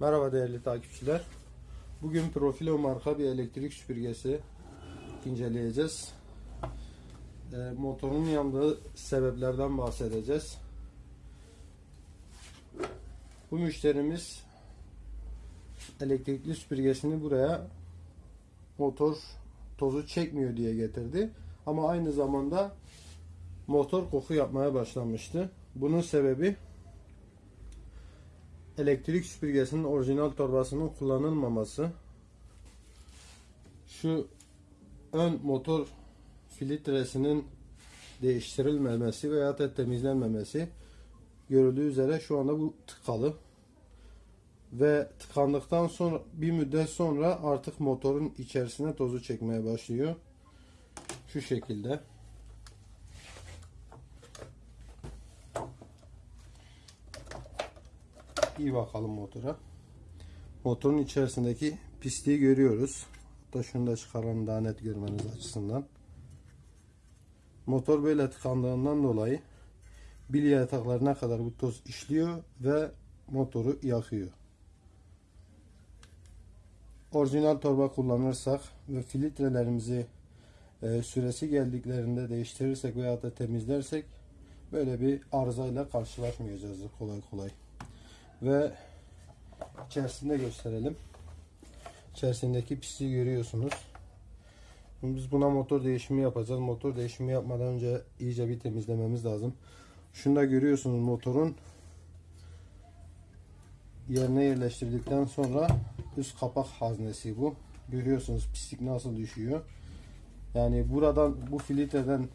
Merhaba değerli takipçiler. Bugün Profilo marka bir elektrik süpürgesi inceleyeceğiz. Ee, motorun yandığı sebeplerden bahsedeceğiz. Bu müşterimiz elektrikli süpürgesini buraya motor tozu çekmiyor diye getirdi. Ama aynı zamanda motor koku yapmaya başlamıştı. Bunun sebebi elektrik süpürgesinin orijinal torbasının kullanılmaması. Şu ön motor filtresinin değiştirilmemesi veya da temizlenmemesi görüldüğü üzere şu anda bu tıkalı ve tıkandıktan sonra bir müddet sonra artık motorun içerisine tozu çekmeye başlıyor. Şu şekilde. İyi bakalım motora. Motorun içerisindeki pisliği görüyoruz. Hatta şunu da çıkaralım daha net görmeniz açısından. Motor böyle tıkandığından dolayı bilye yataklarına kadar bu toz işliyor ve motoru yakıyor. Orijinal torba kullanırsak ve filtrelerimizi e, süresi geldiklerinde değiştirirsek veya da temizlersek böyle bir arızayla karşılaşmayacağız kolay kolay ve içerisinde gösterelim. İçerisindeki pisliği görüyorsunuz. Şimdi biz buna motor değişimi yapacağız. Motor değişimi yapmadan önce iyice bir temizlememiz lazım. Şunu da görüyorsunuz motorun yerine yerleştirdikten sonra üst kapak haznesi bu. Görüyorsunuz pislik nasıl düşüyor. Yani buradan bu filtreden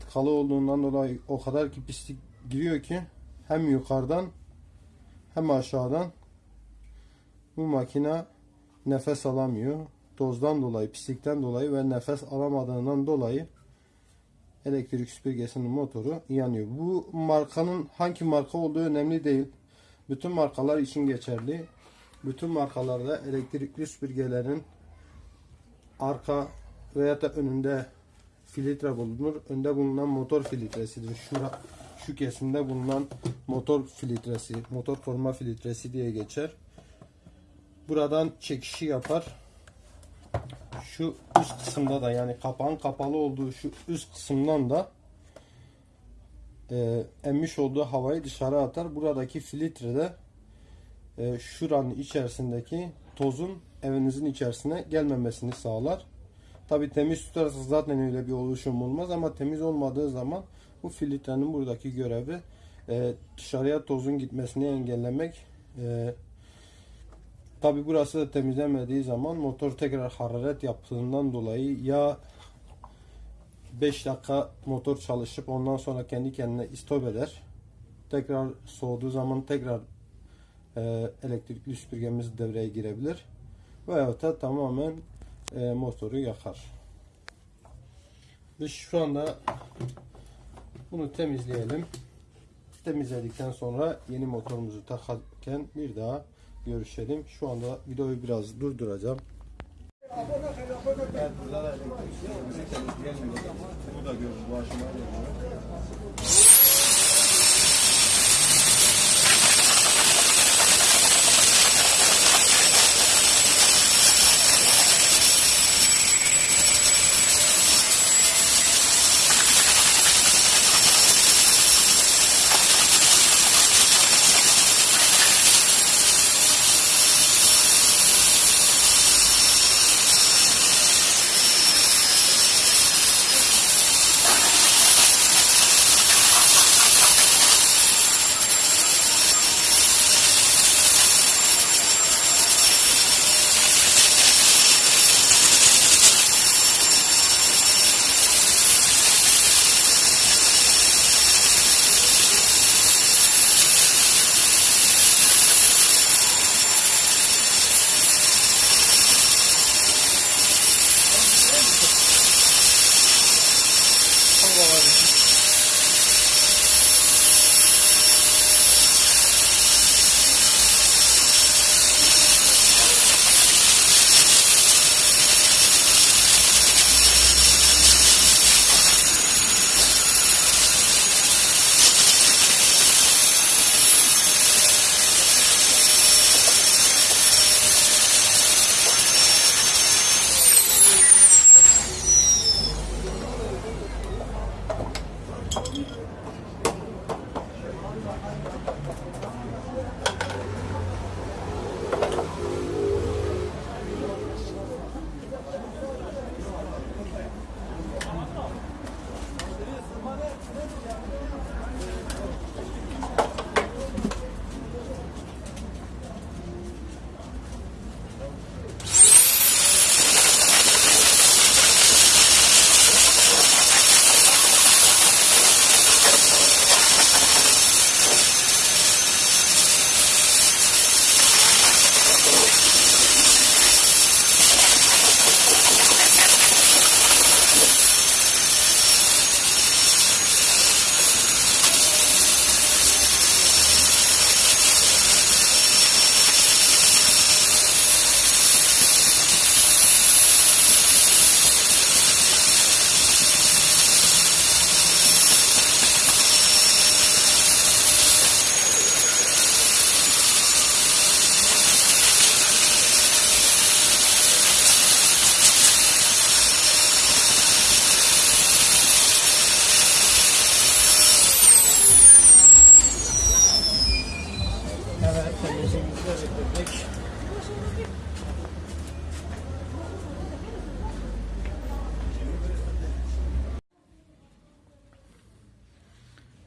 tıkalı olduğundan dolayı o kadar ki pislik giriyor ki hem yukarıdan hem aşağıdan bu makine nefes alamıyor. Tozdan dolayı, pislikten dolayı ve nefes alamadığından dolayı elektrik süpürgesinin motoru yanıyor. Bu markanın hangi marka olduğu önemli değil. Bütün markalar için geçerli. Bütün markalarda elektrikli süpürgelerin arka veya da önünde filtre bulunur. Önde bulunan motor filtresidir. Şura, şu kesimde bulunan motor filtresi, motor koruma filtresi diye geçer. Buradan çekişi yapar. Şu üst kısımda da yani kapağın kapalı olduğu şu üst kısımdan da e, emmiş olduğu havayı dışarı atar. Buradaki filtrede e, şuranın içerisindeki tozun evinizin içerisine gelmemesini sağlar. Tabi temiz tutarsanız zaten öyle bir oluşum olmaz ama temiz olmadığı zaman bu filtrenin buradaki görevi e, dışarıya tozun gitmesini engellemek. E, Tabi burası da temizlenmediği zaman motor tekrar hararet yaptığından dolayı ya 5 dakika motor çalışıp ondan sonra kendi kendine istop eder. Tekrar soğuduğu zaman tekrar e, elektrikli süpürgemiz devreye girebilir. Veyahut da tamamen e, motoru yakar. Biz şu anda bunu temizleyelim. Temizledikten sonra yeni motorumuzu takarken bir daha görüşelim. Şu anda videoyu biraz durduracağım. Evet. Bu da görün, bu aşamaya.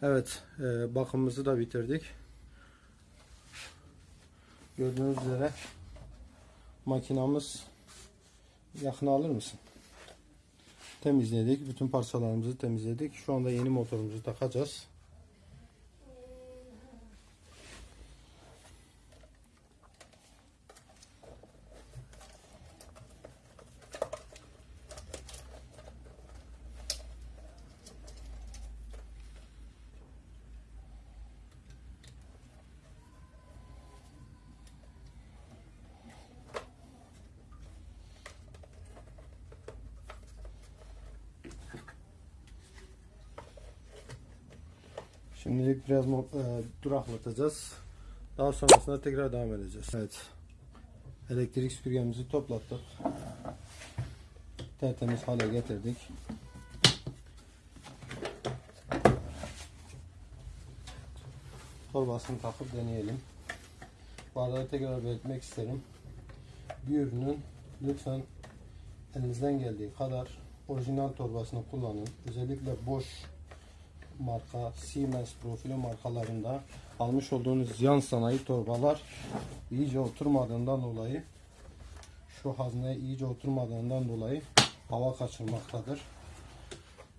Evet e, bakımımızı da bitirdik. Gördüğünüz üzere makinamız yakına alır mısın? Temizledik. Bütün parçalarımızı temizledik. Şu anda yeni motorumuzu takacağız. Şimdilik biraz e, duraklatacağız. Daha sonrasında tekrar devam edeceğiz. Evet. Elektrik süpürgemizi toplattık. Tertemiz hale getirdik. Torbasını takıp deneyelim. Bu arada tekrar belirtmek isterim. Bir ürünün lütfen elinizden geldiği kadar orijinal torbasını kullanın. Özellikle boş marka Siemens profili markalarında almış olduğunuz yan sanayi torbalar iyice oturmadığından dolayı şu hazneye iyice oturmadığından dolayı hava kaçırmaktadır.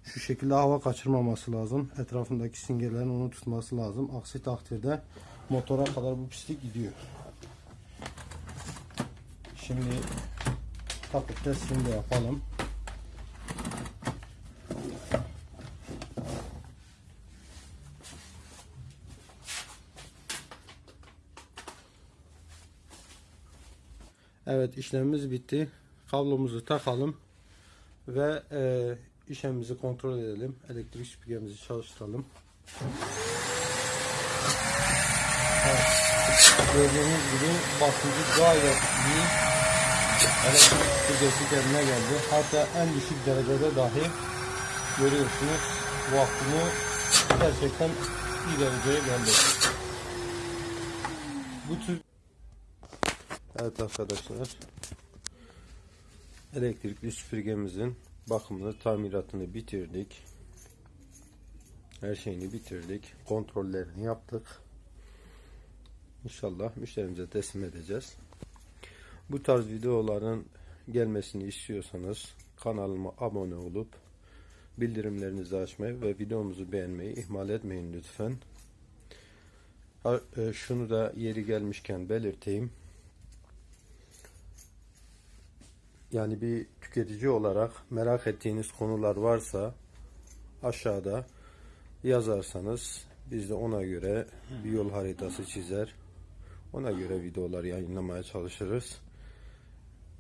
Şu şekilde hava kaçırmaması lazım. Etrafındaki singerlerin onu tutması lazım. Aksi takdirde motora kadar bu pislik gidiyor. Şimdi takıp testini de yapalım. Evet işlemimiz bitti. Kablomuzu takalım ve e, işlemimizi kontrol edelim. Elektrik süpürgemizi çalıştıralım. Evet. Gördüğünüz gibi basıncı gayet iyi. Elektrik süpürgesi kendine geldi. Hatta en düşük derecede dahi görüyorsunuz vakumu gerçekten iyi dereceye geldi. Bu tür Evet arkadaşlar. Elektrikli süpürgemizin bakımını, tamiratını bitirdik. Her şeyini bitirdik. Kontrollerini yaptık. İnşallah müşterimize teslim edeceğiz. Bu tarz videoların gelmesini istiyorsanız kanalıma abone olup bildirimlerinizi açmayı ve videomuzu beğenmeyi ihmal etmeyin lütfen. E, Şunu da yeri gelmişken belirteyim. Yani bir tüketici olarak merak ettiğiniz konular varsa aşağıda yazarsanız biz de ona göre bir yol haritası çizer. Ona göre videolar yayınlamaya çalışırız.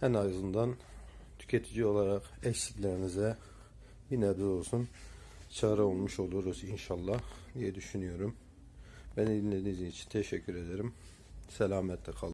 En azından tüketici olarak eksiklerinize bir nebze olsun çare olmuş oluruz inşallah diye düşünüyorum. Beni dinlediğiniz için teşekkür ederim. Selametle kalın.